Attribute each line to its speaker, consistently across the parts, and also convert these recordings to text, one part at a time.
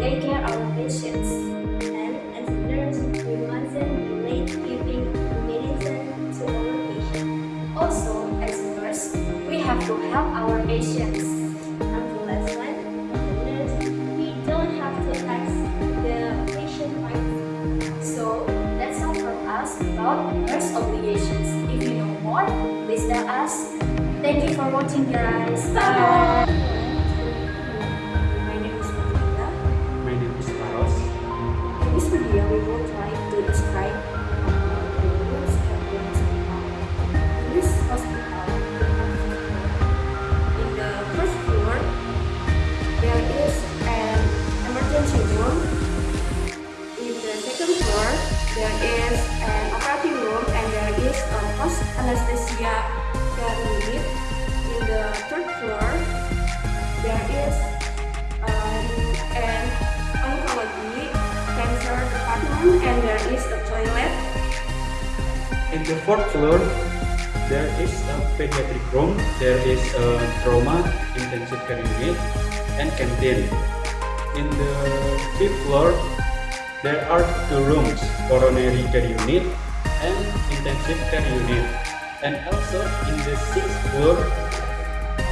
Speaker 1: take care of our patients. And as a nurse, we mustn't be late giving medicine to our patients. Also, as a nurse, we have to help our patients. And the last one, as a nurse, we don't have to ask the patient right so that's all from us about nurse obligations. If you know more, please tell us. Thank you for watching guys. Bye. My care unit. In the third floor, there is um, an oncology cancer department and there is a toilet.
Speaker 2: In the fourth floor, there is a pediatric room, there is a trauma intensive care unit, and canteen. In the fifth floor, there are two rooms, coronary care unit and intensive care unit. And also in the sixth floor,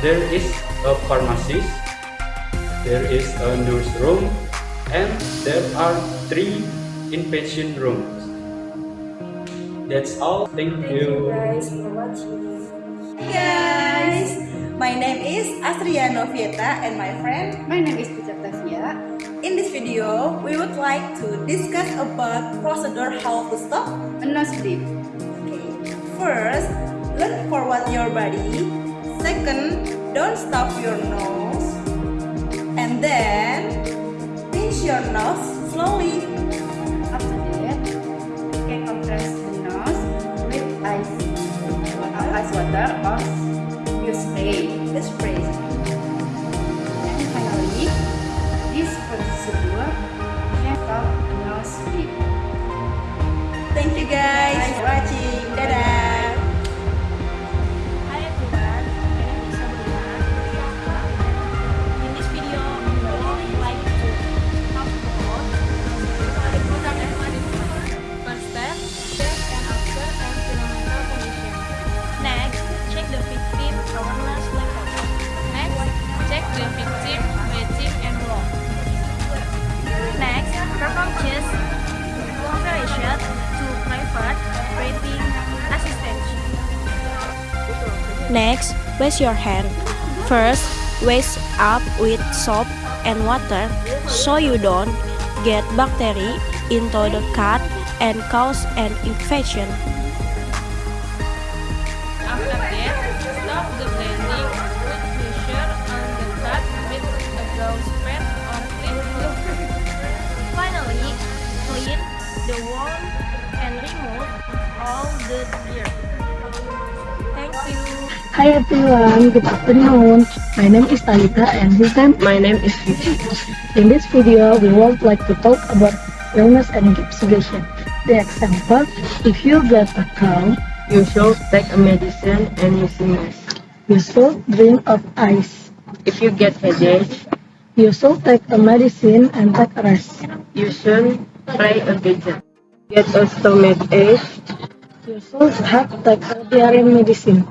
Speaker 2: there is a pharmacist, there is a nurse room, and there are three inpatient rooms. That's all. Thank,
Speaker 1: Thank you guys for watching.
Speaker 3: Hey guys, my name is Astria Novieta and my friend.
Speaker 4: My name is Putri Tavia.
Speaker 3: In this video, we would like to discuss about procedure how to stop.
Speaker 4: A nosebleed.
Speaker 3: Okay. First, forward your body. Second, don't stop your nose. And then, pinch your nose slowly.
Speaker 4: After that, you can compress the nose with ice, ice water or you spray.
Speaker 3: The spray.
Speaker 1: Next,
Speaker 5: wash your hand. First, wash up with soap and water so you don't get bacteria into the cut and cause an infection.
Speaker 6: Hi everyone, good afternoon. My name is Talita and this time my name is Vicky. In this video, we would like to talk about illness and investigation. The example, if you get a cold,
Speaker 7: You should take a medicine and using mask.
Speaker 6: you should drink of ice.
Speaker 7: If you get headache,
Speaker 6: You should take a medicine and take a rest.
Speaker 7: you should play a gadget. Get a stomach ache,
Speaker 6: You should have take a diarrhea medicine.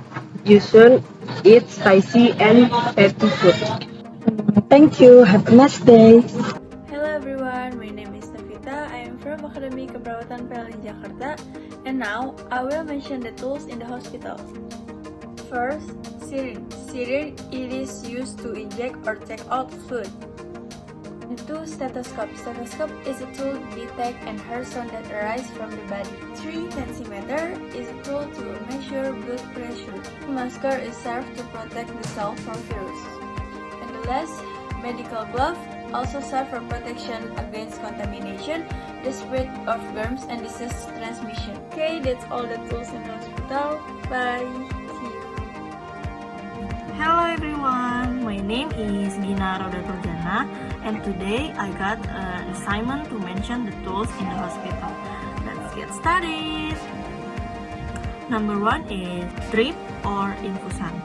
Speaker 7: You should eat spicy and fatty food.
Speaker 6: Thank you. Have a nice day.
Speaker 8: Hello everyone, my name is Tavita. I am from Akademi Keperawatan PLN Jakarta and now I will mention the tools in the hospital. First, syringe. Syringe it is used to inject or take out fluid. The two stethoscope. Stethoscope is a tool to detect and hear sound that arise from the body. 3 tensimeter is a tool to measure blood pressure. Masker is served to protect the cell from virus. And the last, medical glove also serve for protection against contamination, the spread of germs and disease transmission. Okay, that's all the tools in the hospital. Bye.
Speaker 9: Hello everyone, my name is Gina Roda and today I got uh, an assignment to mention the tools in the hospital. Let's get started. Number one is drip or infusion.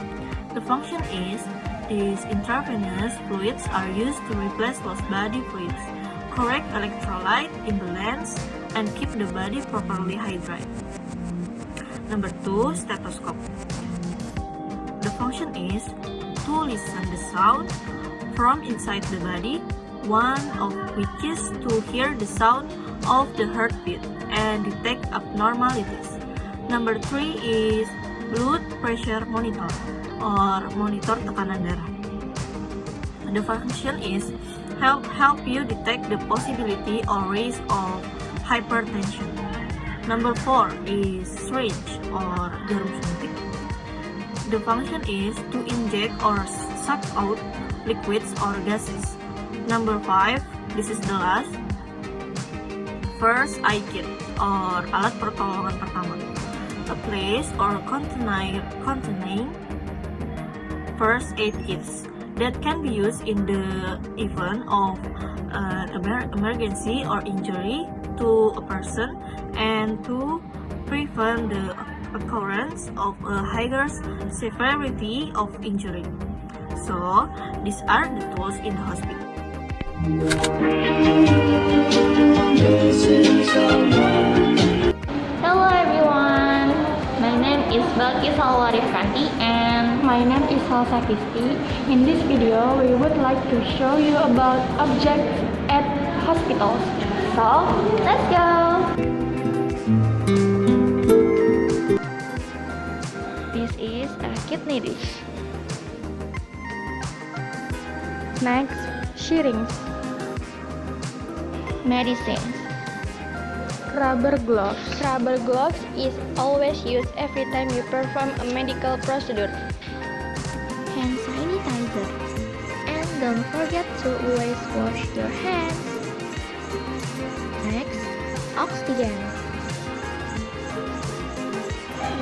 Speaker 9: The function is these intravenous fluids are used to replace lost body fluids, correct electrolyte imbalance, and keep the body properly hydrated. Number two, stethoscope. The function is to listen the sound from inside the body, one of which is to hear the sound of the heartbeat and detect abnormalities. Number three is blood pressure monitor or monitor tekanan darah. The function is help help you detect the possibility or risk of hypertension. Number four is syringe or jarum suntik. The function is to inject or suck out liquids or gases. Number five, this is the last. First aid kit or alat pertolongan pertama. A place or container containing first aid kits that can be used in the event of an emergency or injury to a person and to prevent the occurrence of a higher severity of injury. So, these are the tools in the hospital.
Speaker 10: Hello everyone, my name is Balkis Alwarifati and
Speaker 5: My name is Salsa Kisti. In this video, we would like to show you about objects at hospitals.
Speaker 10: so let's go!
Speaker 5: This is a kidney dish. Next, syringe.
Speaker 10: Medicines.
Speaker 5: Rubber gloves. Rubber gloves is always used every time you perform a medical procedure.
Speaker 10: Hand sanitizer. And don't forget to always wash your hands. Next, oxygen.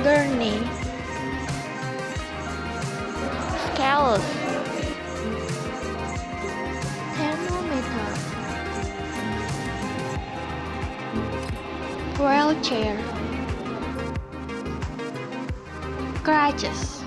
Speaker 5: Gurney.
Speaker 10: Scales.
Speaker 5: Wheelchair. Crutches.